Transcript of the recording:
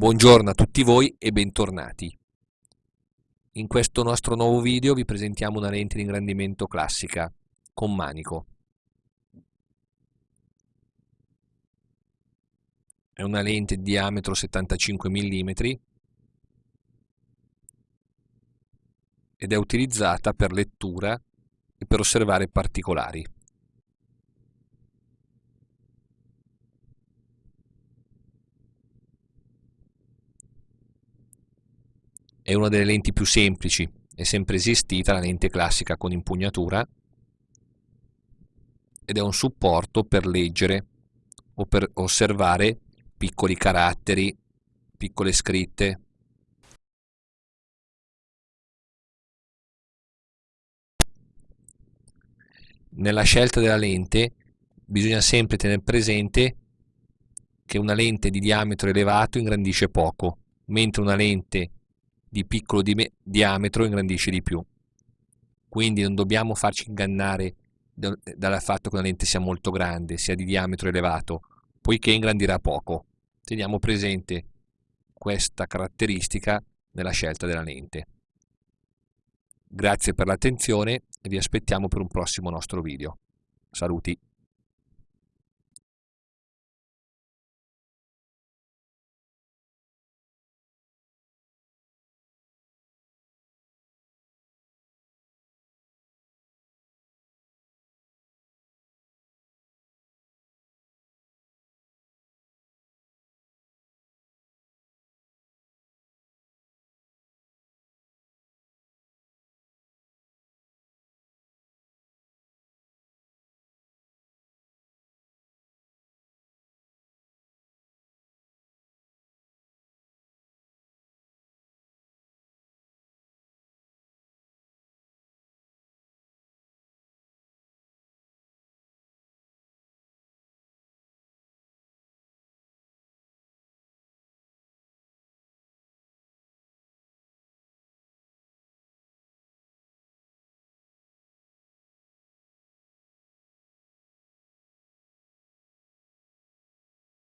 Buongiorno a tutti voi e bentornati. In questo nostro nuovo video vi presentiamo una lente di ingrandimento classica con manico. È una lente di diametro 75 mm ed è utilizzata per lettura e per osservare particolari. È una delle lenti più semplici, è sempre esistita la lente classica con impugnatura ed è un supporto per leggere o per osservare piccoli caratteri, piccole scritte. Nella scelta della lente bisogna sempre tenere presente che una lente di diametro elevato ingrandisce poco, mentre una lente di piccolo di diametro ingrandisce di più. Quindi non dobbiamo farci ingannare dal fatto che una lente sia molto grande, sia di diametro elevato, poiché ingrandirà poco. Teniamo presente questa caratteristica nella scelta della lente. Grazie per l'attenzione e vi aspettiamo per un prossimo nostro video. Saluti!